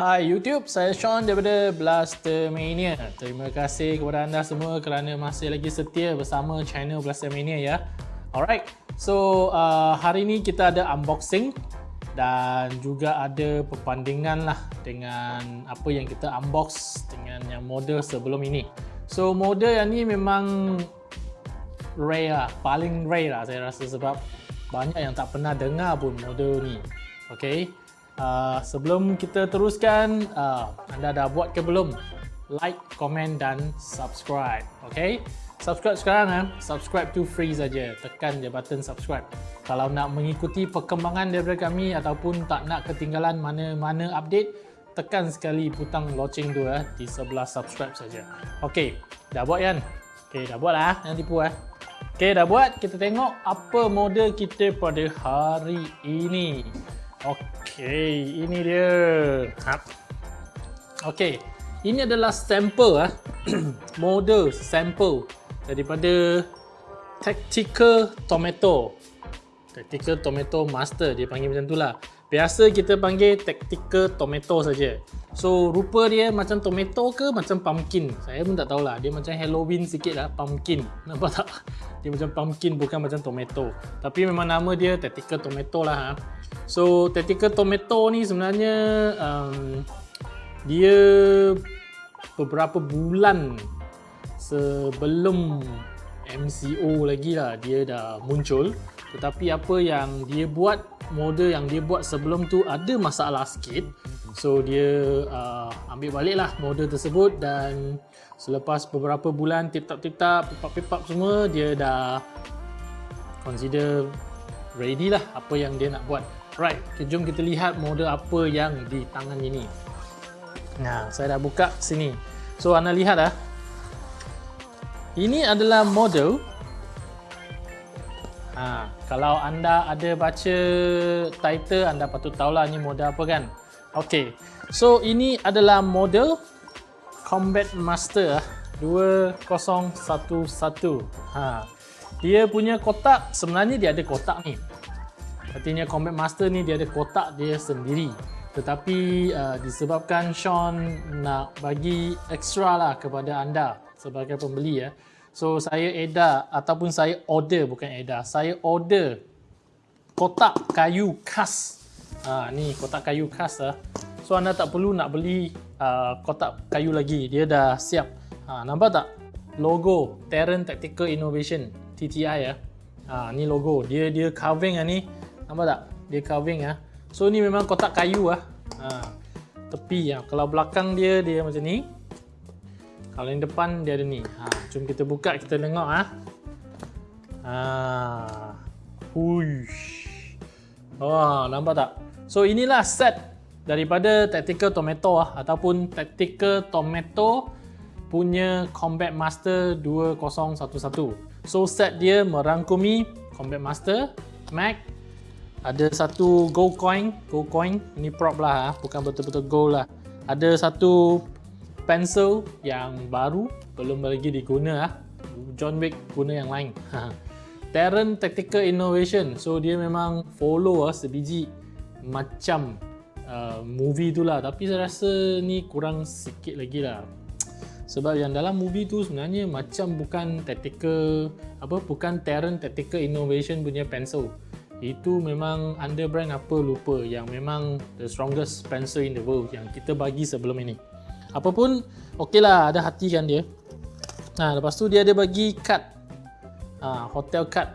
Hai YouTube, saya Sean daripada Blaster Mania. Terima kasih kepada anda semua kerana masih lagi setia bersama channel Blaster Mania ya. Alright, so uh, hari ini kita ada unboxing dan juga ada perbandingan lah dengan apa yang kita unbox dengan yang model sebelum ini. So model yang ni memang rare lah, paling rare lah saya rasa sebab banyak yang tak pernah dengar pun model ni. Okay, Uh, sebelum kita teruskan, uh, anda dah buat ke belum? Like, komen dan subscribe. Okay? Subscribe sekarang eh. Subscribe tu free saja. Tekan je button subscribe. Kalau nak mengikuti perkembangan daripada kami ataupun tak nak ketinggalan mana-mana update, tekan sekali butang loceng tu eh di sebelah subscribe saja. Okay, dah buat kan? Okay, dah buat lah. Jangan tipu eh. Okay, dah buat. Kita tengok apa model kita pada hari ini. Okey, ini dia. Ha. Okey, ini adalah sampel ah. model sampel daripada Tactical Tomato. Tactical Tomato Master dia panggil macam itulah. Biasa kita panggil Tactical Tomato saja. So rupa dia macam tomato ke macam pumpkin? Saya pun tak tahulah. Dia macam Halloween sikit lah pumpkin. Nampak tak? Dia macam pumpkin bukan macam tomato. Tapi memang nama dia Tactical Tomato lah. Ha. So tactical tomato ni sebenarnya um, dia beberapa bulan sebelum MCO lagi lah dia dah muncul tetapi apa yang dia buat model yang dia buat sebelum tu ada masalah sikit so dia uh, ambil balik lah model tersebut dan selepas beberapa bulan tip tap tip tap pip pip semua dia dah consider ready lah apa yang dia nak buat Right, jom kita lihat model apa yang di tangan ini. Nah, saya dah buka sini. So, anda lihat ah. Ini adalah model. Ha, kalau anda ada baca title, anda patut tahulah ini model apa kan. Okay, so ini adalah model Combat Master 2011. Ha, dia punya kotak, sebenarnya dia ada kotak ni. Artinya Combat Master ni dia ada kotak dia sendiri. Tetapi uh, disebabkan Sean nak bagi extra lah kepada anda sebagai pembeli ya. So saya edar ataupun saya order bukan edar. Saya order kotak kayu khas. Ha, ni kotak kayu khas lah. So anda tak perlu nak beli uh, kotak kayu lagi. Dia dah siap. Ha, nampak tak? Logo Terran Tactical Innovation TTI ya. Ha, ni logo. Dia dia carving lah ni. Nampak tak? Dia carving ah. So ni memang kotak kayu ah. Ha. Tepi ya. Kalau belakang dia dia macam ni. Kalau yang depan dia ada ni. Ha, jom kita buka kita tengok ah. Ha. Huish. Wah, nampak tak? So inilah set daripada Tactical Tomato ah ataupun Tactical Tomato punya Combat Master 2011. So set dia merangkumi Combat Master, Mag, ada satu gold coin gold coin ini prop lah ah, bukan betul-betul gold lah ada satu pencil yang baru belum lagi diguna lah John Wick guna yang lain. Terran Tactical Innovation. So dia memang follow lah sebiji macam uh, movie tu lah. Tapi saya rasa ni kurang sikit lagi lah. Sebab yang dalam movie tu sebenarnya macam bukan tactical apa bukan Terran Tactical Innovation punya pencil. Itu memang under brand apa lupa yang memang the strongest Spencer in the world yang kita bagi sebelum ini apapun ok lah ada hati kan dia nah lepas tu dia ada bagi card ha, hotel card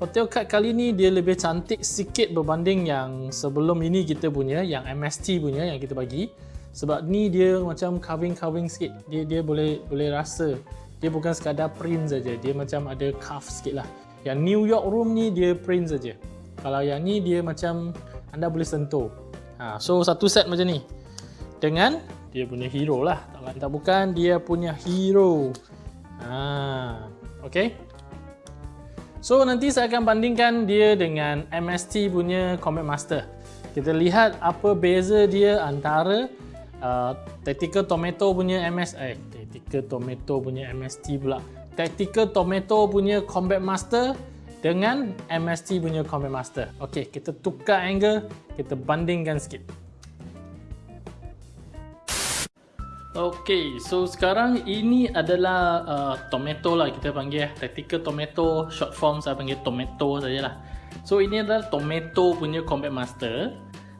hotel card kali ni dia lebih cantik sikit berbanding yang sebelum ini kita punya yang MST punya yang kita bagi Sebab ni dia macam carving-carving sikit. Dia dia boleh boleh rasa. Dia bukan sekadar print saja. Dia macam ada cuff sikit lah. Yang New York room ni dia print saja. Kalau yang ni dia macam anda boleh sentuh. Ha, so satu set macam ni. Dengan dia punya hero lah. Tak lain tak bukan dia punya hero. Ha, okay. So nanti saya akan bandingkan dia dengan MST punya Combat Master. Kita lihat apa beza dia antara uh, Tactical Tomato punya MS eh Tactical Tomato punya MST pula. Tactical Tomato punya Combat Master dengan MST punya Combat Master. Okey, kita tukar angle, kita bandingkan sikit. Okey, so sekarang ini adalah uh, tomato lah kita panggil Tactical Tomato, short form saya panggil tomato sajalah. So ini adalah tomato punya Combat Master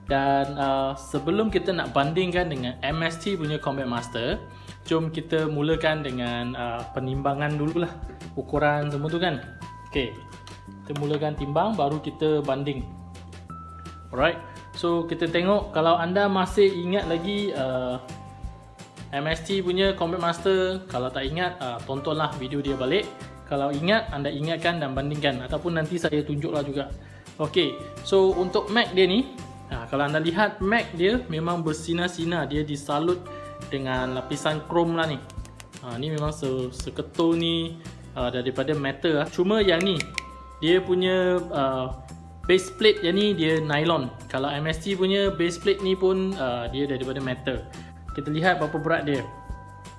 dan uh, sebelum kita nak bandingkan dengan MST punya Combat Master, jom kita mulakan dengan uh, penimbangan dululah ukuran semua tu kan. Okey. Kita mulakan timbang baru kita banding. Alright. So kita tengok kalau anda masih ingat lagi uh, MST punya Combat Master kalau tak ingat uh, tontonlah video dia balik. Kalau ingat anda ingatkan dan bandingkan ataupun nanti saya tunjuklah juga. Ok so untuk Mac dia ni uh, kalau anda lihat Mac dia memang bersinar-sinar. Dia disalut dengan lapisan chrome lah ni. Uh, ni memang se seketul ni uh, daripada metal lah. cuma yang ni dia punya uh, base plate yang ni dia nylon. Kalau MST punya base plate ni pun uh, dia daripada metal kita lihat berapa berat dia.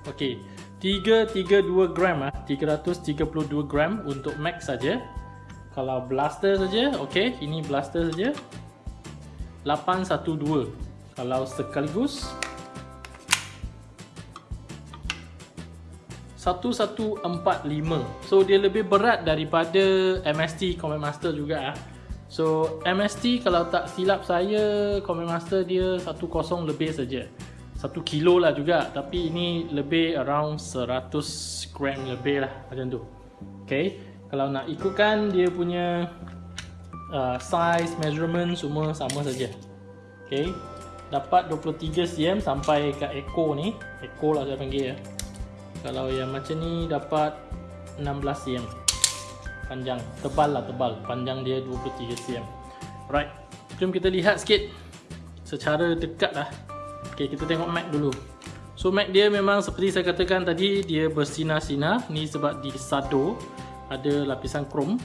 Ok 332 gram ah. 332 gram untuk max saja. Kalau blaster saja ok ini blaster saja. 812 kalau sekaligus. 1145 so dia lebih berat daripada MST Combat Master juga ah. So MST kalau tak silap saya Combat Master dia 10 lebih saja satu kilo lah juga. Tapi ini lebih around 100 gram lebih lah macam tu. Ok kalau nak ikutkan dia punya uh, size, measurement semua sama saja. Ok dapat 23 cm sampai ke ekor ni. Ekor lah saya panggil ya. Kalau yang macam ni dapat 16 cm. Panjang, tebal lah tebal. Panjang dia 23 cm. Right, jom kita lihat sikit secara dekat lah Okay, kita tengok Mac dulu. So Mac dia memang seperti saya katakan tadi dia bersinar-sinar. Ni sebab di sado ada lapisan krom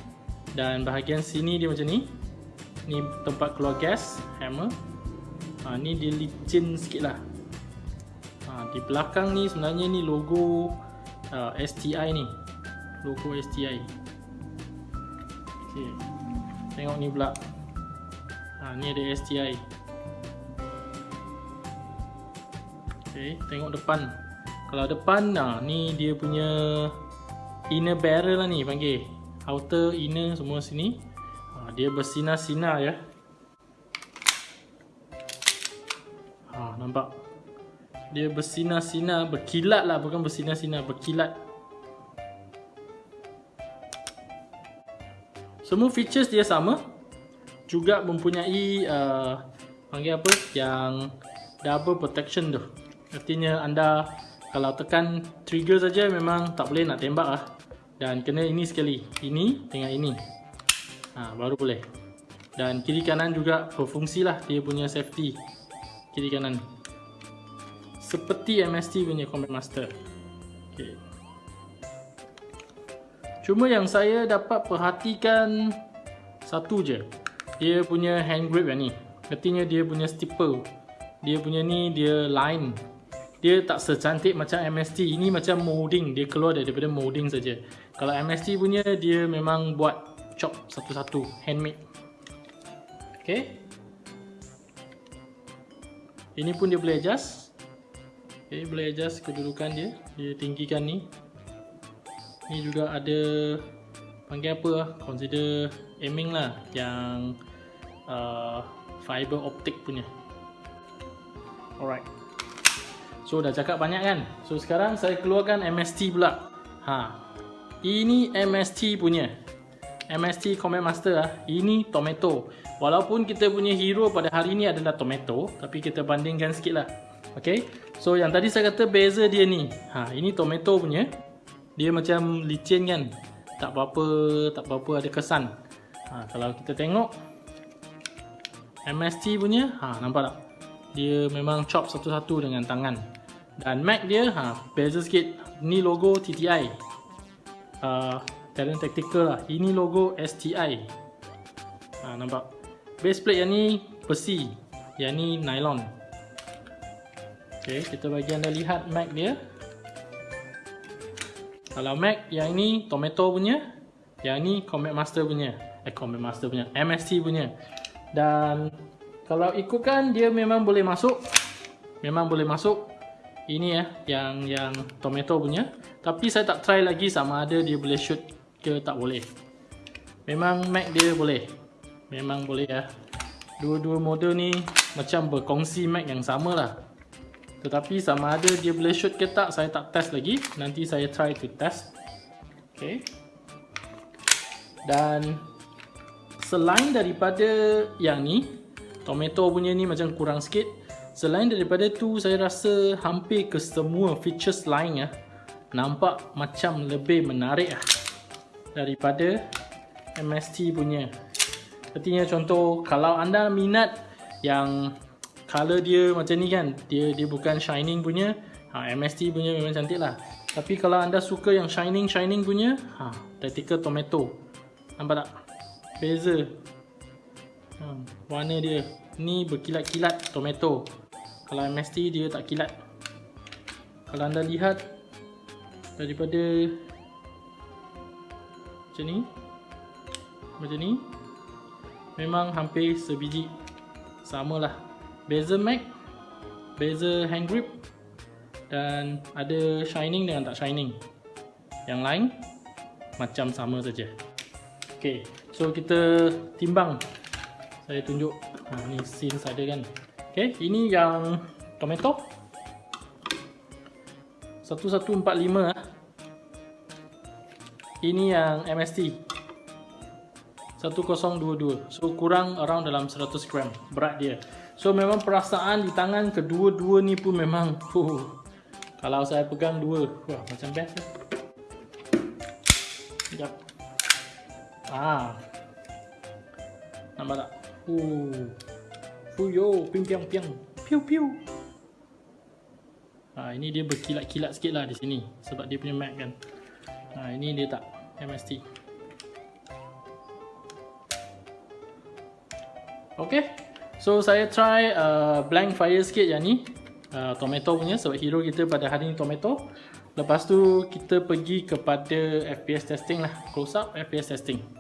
dan bahagian sini dia macam ni. Ni tempat keluar gas, hammer. Ha, ni dia licin sikit lah. Ha, di belakang ni sebenarnya ni logo uh, STI ni. Logo STI. Okay. Tengok ni pula. Ha, ni ada STI. Okay, tengok depan. Kalau depan, nah, ni dia punya inner barrel lah ni panggil. Outer, inner semua sini. Ha, dia bersinar-sinar ya. Ha, nampak? Dia bersinar-sinar, berkilat lah. Bukan bersinar-sinar, berkilat. Semua features dia sama. Juga mempunyai, uh, panggil apa? Yang double protection tu. Artinya anda kalau tekan trigger saja memang tak boleh nak tembak lah. Dan kena ini sekali. Ini dengan ini. Ha, Baru boleh. Dan kiri kanan juga berfungsi lah. Dia punya safety. Kiri kanan. Seperti MST punya Combat Master. Okay. Cuma yang saya dapat perhatikan Satu je. Dia punya hand grip yang ni. Artinya dia punya stipple Dia punya ni dia line dia tak secantik macam MST ini macam molding. Dia keluar daripada molding saja. Kalau MST punya dia memang buat chop satu-satu handmade. Ok ini pun dia boleh adjust. Ok boleh adjust kedudukan dia. Dia tinggikan ni. Ni juga ada panggil apa lah consider aiming lah. Yang uh, fiber optic punya. Alright So dah cakap banyak kan? So sekarang saya keluarkan MST pula. Ha. Ini MST punya. MST Combat Master lah Ini Tomato. Walaupun kita punya hero pada hari ni adalah tomato Tapi kita bandingkan sikit lah. Okay So yang tadi saya kata beza dia ni. Ha, Ini tomato punya. Dia macam licin kan? Tak apa-apa Tak apa-apa ada kesan. Ha, Kalau kita tengok. MST punya ha, Nampak tak? Dia memang chop satu-satu dengan tangan Dan Mac dia ha, Beza sikit. Ni logo TTI uh, Talent Tactical lah. Ini logo STI ha, Nampak? Base plate yang ni besi. Yang ni nylon. Ok, kita bagi anda lihat Mac dia. Kalau Mac yang ni tomato punya. Yang ni Combat Master punya. Eh Combat Master punya. MST punya. Dan Kalau ikutkan dia memang boleh masuk. Memang boleh masuk Ini ya Yang yang tomato punya Tapi saya tak try lagi sama ada dia boleh shoot ke tak boleh Memang Mac dia boleh Memang boleh ya. Dua-dua model ni macam berkongsi Mac yang sama lah. Tetapi sama ada dia boleh shoot ke tak, saya tak test lagi. Nanti saya try to test. Okay. Dan selain daripada yang ni, Tomato punya ni macam kurang sikit. Selain daripada tu, saya rasa hampir ke semua features lain ya, nampak macam lebih menarik lah daripada MST punya. Artinya contoh kalau anda minat yang color dia macam ni kan dia dia bukan shining punya ha, MST punya memang cantik lah. Tapi kalau anda suka yang shining shining punya ha, tactical tomato. Nampak tak? Beza. Ha, warna dia. Ni berkilat-kilat tomato kalau MST dia tak kilat. Kalau anda lihat daripada macam ni macam ni memang hampir sebiji. Samalah. Beza Mac beza hand grip dan ada shining dengan tak shining. Yang lain macam sama saja. Ok so kita timbang. Saya tunjuk ha, ni scene ada kan ok ini yang tomato. 1145 ah. ini yang MST 1022 so kurang around dalam 100 gram berat dia. So memang perasaan di tangan kedua-dua ni pun memang uh, kalau saya pegang dua wah macam best lah sekejap. Ah. Nampak tak? Uh. Fuyo piang piang piang piu piu. Ha, ini dia berkilat-kilat sikit lah di sini sebab dia punya mat kan. Ha, ini dia tak MST Okay So saya try uh, blank fire sikit yang ni. Uh, Tomato punya sebab hero kita pada hari ni tomato. Lepas tu kita pergi kepada FPS testing lah Close up FPS testing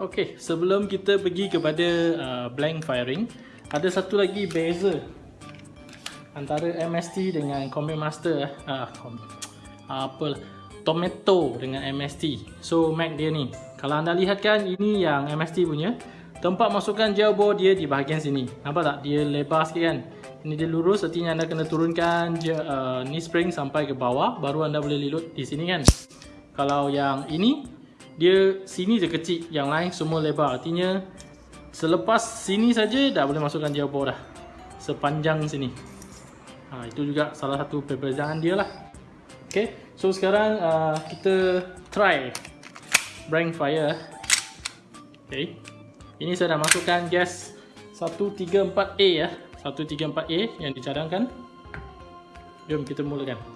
Okay sebelum kita pergi kepada uh, blank firing Ada satu lagi beza Antara MST dengan Combat Master uh, Apa Tomato dengan MST So Mac dia ni kalau anda lihat kan ini yang MST punya. Tempat masukkan gel bore dia di bahagian sini. Nampak tak? Dia lebar sikit kan? Ini dia lurus artinya anda kena turunkan uh, ni spring sampai ke bawah Baru anda boleh lilut di sini kan? Kalau yang ini Dia sini je kecil Yang lain semua lebar. Artinya Selepas sini saja dah boleh masukkan bore dah. Sepanjang sini. Ha, Itu juga salah satu perbezaan dia lah. Okay So sekarang uh, kita try Blank fire Okay Ini saya dah masukkan gas 134A ya. 134A yang dicadangkan. Jom kita mulakan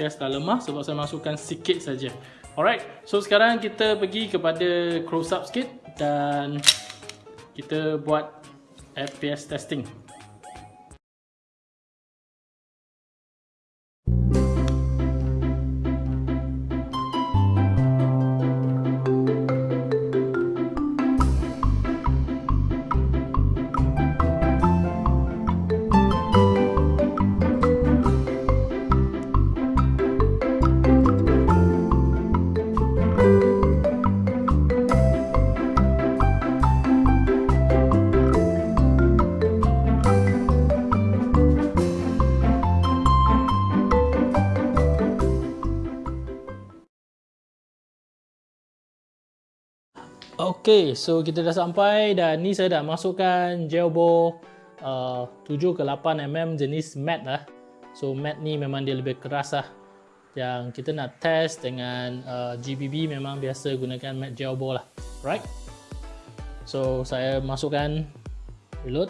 Gas dah lemah sebab saya masukkan sikit saja. Alright, so sekarang kita pergi kepada close up sikit dan kita buat FPS testing. Okay, so kita dah sampai dan ni saya dah masukkan gel ball uh, 7 ke 8 mm jenis matte lah. So matte ni memang dia lebih keras lah. Yang kita nak test dengan uh, GBB memang biasa gunakan matte gel ball lah. Right? So saya masukkan reload.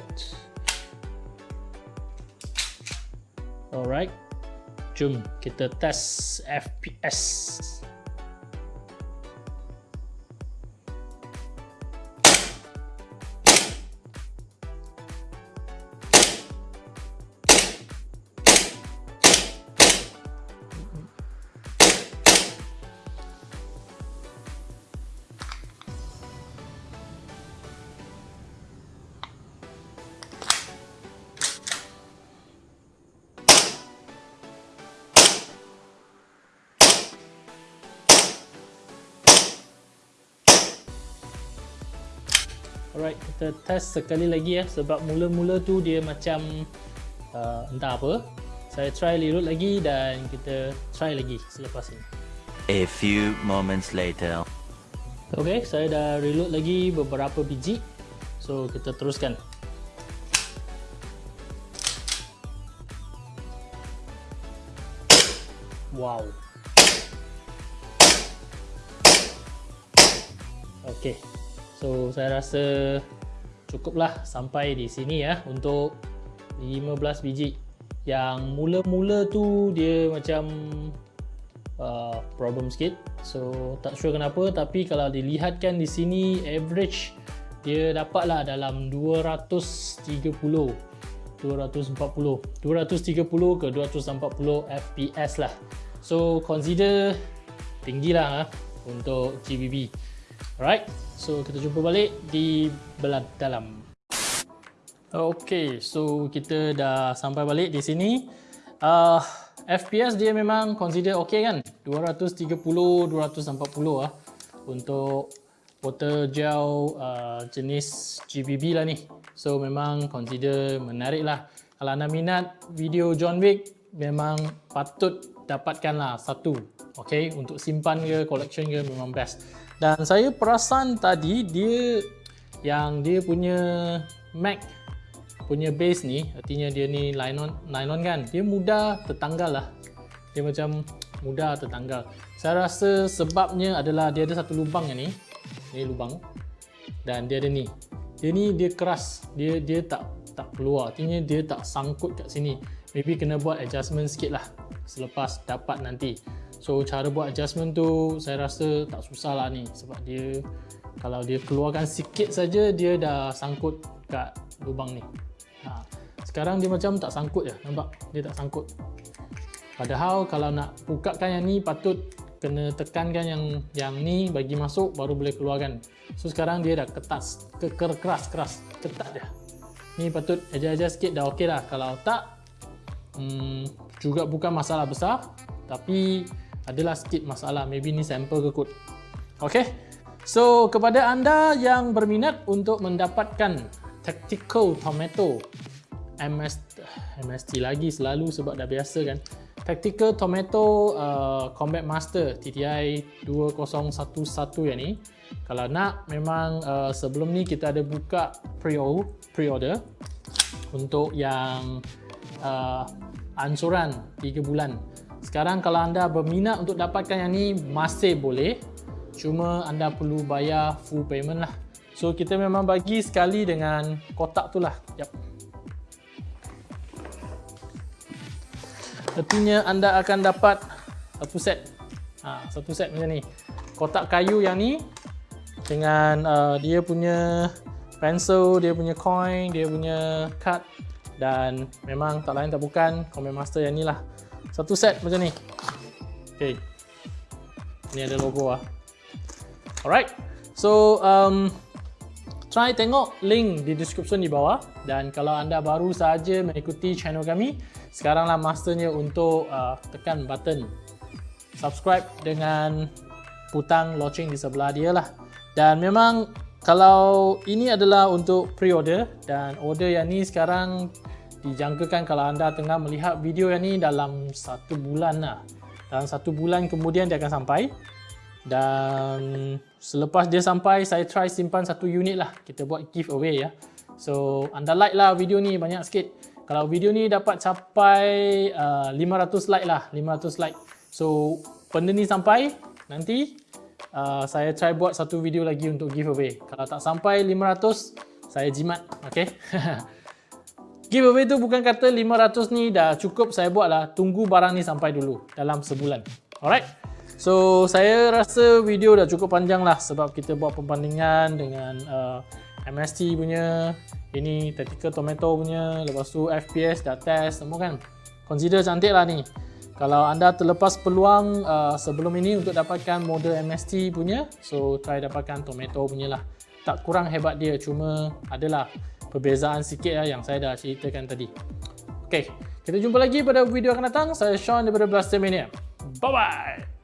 Alright. Jom kita test FPS. Alright, kita test sekali lagi ya sebab mula-mula tu dia macam uh, entah apa. Saya try reload lagi dan kita try lagi selepas ini. A few moments later. Okay, saya dah reload lagi beberapa biji. So, kita teruskan. Wow. Okay. So saya rasa cukuplah sampai di sini ya untuk 15 biji. Yang mula-mula tu dia macam uh, problem sikit. So tak sure kenapa tapi kalau dilihatkan di sini average dia dapatlah dalam 230 240 230 ke 240 fps lah. So consider tinggilah ha, untuk GBB. Alright. So kita jumpa balik di belah dalam. Okay, so kita dah sampai balik di sini. Uh, FPS dia memang consider okay kan? 230, 240 lah untuk water gel uh, jenis GBB lah ni. So memang consider menarik lah. Kalau anda minat video John Wick, memang patut dapatkan lah satu. Okay, untuk simpan ke, collection ke memang best. Dan saya perasan tadi dia yang dia punya Mac punya base ni, artinya dia ni nylon, nylon kan, dia mudah tertanggal lah. Dia macam mudah tertanggal. Saya rasa sebabnya adalah dia ada satu lubang yang ni. Ni lubang. Dan dia ada ni. Dia ni dia keras. Dia dia tak tak keluar. Artinya dia tak sangkut kat sini. Maybe kena buat adjustment sikit lah selepas dapat nanti. So cara buat adjustment tu saya rasa tak susah lah ni sebab dia kalau dia keluarkan sikit saja dia dah sangkut kat lubang ni. Ha. Sekarang dia macam tak sangkut je, nampak? Dia tak sangkut. Padahal kalau nak bukakan yang ni patut kena tekankan yang yang ni bagi masuk baru boleh keluarkan. So sekarang dia dah ketat, ke keras keras, ketat dia. Ni patut adjust-adjust sikit dah okey lah. Kalau tak hmm, juga bukan masalah besar tapi adalah sikit masalah. Maybe ni sampel ke kot. Ok so kepada anda yang berminat untuk mendapatkan tactical tomato MS, MST lagi selalu sebab dah biasa kan. Tactical tomato uh, combat master TTI 2011 yang ni. Kalau nak memang uh, sebelum ni kita ada buka pre-order untuk yang uh, ansuran 3 bulan sekarang kalau anda berminat untuk dapatkan yang ni masih boleh. Cuma anda perlu bayar full payment lah. So kita memang bagi sekali dengan kotak tu lah. Yep. Artinya anda akan dapat satu set. Ha, satu set macam ni. Kotak kayu yang ni dengan uh, dia punya pencil, dia punya coin, dia punya card dan memang tak lain tak bukan Command Master yang ni lah. Satu set macam ni. Okay. Ni ada logo ah. Alright. So, um, try tengok link di description di bawah. Dan kalau anda baru saja mengikuti channel kami, sekaranglah masternya untuk uh, tekan button subscribe dengan putang loceng di sebelah dia lah. Dan memang kalau ini adalah untuk pre-order dan order yang ni sekarang dijangkakan kalau anda tengah melihat video yang ni dalam satu bulan lah. Dalam satu bulan kemudian dia akan sampai. Dan selepas dia sampai saya try simpan satu unit lah. Kita buat giveaway ya. So anda like lah video ni banyak sikit. Kalau video ni dapat capai uh, 500 like lah. 500 like. So benda ni sampai nanti uh, saya try buat satu video lagi untuk giveaway. Kalau tak sampai 500 saya jimat. Ok giveaway tu bukan kata 500 ni dah cukup saya buat lah tunggu barang ni sampai dulu dalam sebulan. Alright? So saya rasa video dah cukup panjang lah sebab kita buat perbandingan dengan uh, MST punya ini Tactical Tomato punya lepas tu FPS dah test semua kan? Consider cantik lah ni. Kalau anda terlepas peluang uh, sebelum ini untuk dapatkan model MST punya so try dapatkan Tomato punya lah. Tak kurang hebat dia cuma adalah perbezaan sikit lah yang saya dah ceritakan tadi. Ok kita jumpa lagi pada video akan datang. Saya Sean daripada Blaster Mania. Bye bye